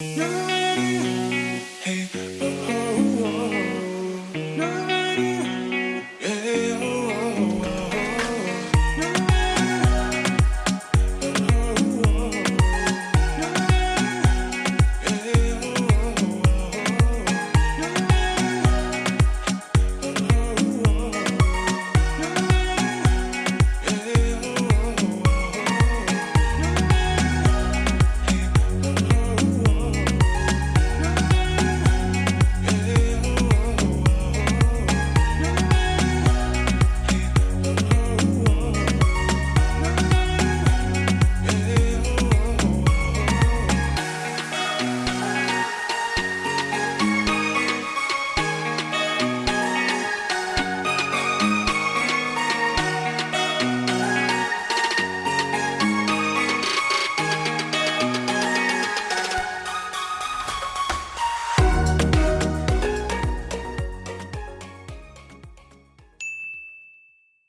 Hey, oh, oh, oh.